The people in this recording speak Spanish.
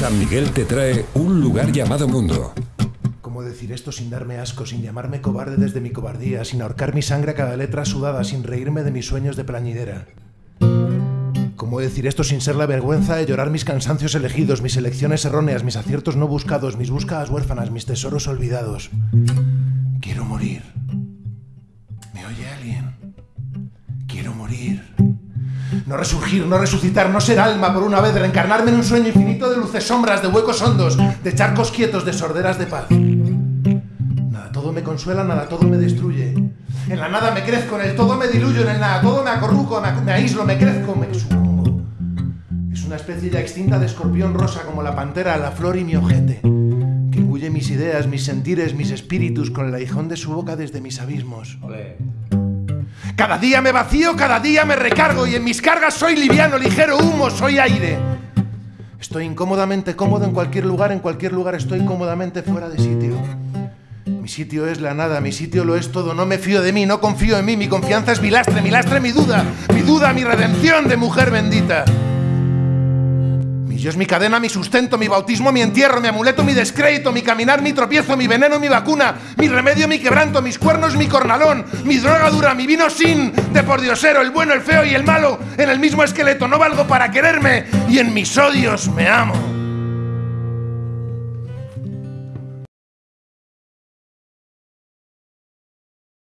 San Miguel te trae un lugar llamado mundo. ¿Cómo decir esto sin darme asco, sin llamarme cobarde desde mi cobardía, sin ahorcar mi sangre a cada letra sudada, sin reírme de mis sueños de plañidera? ¿Cómo decir esto sin ser la vergüenza de llorar mis cansancios elegidos, mis elecciones erróneas, mis aciertos no buscados, mis búsquedas huérfanas, mis tesoros olvidados? Quiero morir. ¿Me oye alguien? Quiero morir. No resurgir, no resucitar, no ser alma por una vez, reencarnarme en un sueño infinito de luces sombras, de huecos hondos, de charcos quietos, de sorderas de paz. Nada todo me consuela, nada todo me destruye. En la nada me crezco, en el todo me diluyo, en el nada todo me acorruco, me, aíslo, me crezco, me supongo. Es una especie ya extinta de escorpión rosa como la pantera, la flor y mi ojete, que engulle mis ideas, mis sentires, mis espíritus con el aguijón de su boca desde mis abismos. Cada día me vacío, cada día me recargo y en mis cargas soy liviano, ligero, humo, soy aire. Estoy incómodamente cómodo en cualquier lugar, en cualquier lugar estoy cómodamente fuera de sitio. Mi sitio es la nada, mi sitio lo es todo, no me fío de mí, no confío en mí, mi confianza es mi lastre, mi lastre mi duda, mi duda, mi redención de mujer bendita. Yo es mi cadena, mi sustento, mi bautismo, mi entierro, mi amuleto, mi descrédito, mi caminar, mi tropiezo, mi veneno, mi vacuna, mi remedio, mi quebranto, mis cuernos, mi cornalón, mi droga dura, mi vino sin, de por diosero, el bueno, el feo y el malo, en el mismo esqueleto, no valgo para quererme y en mis odios me amo.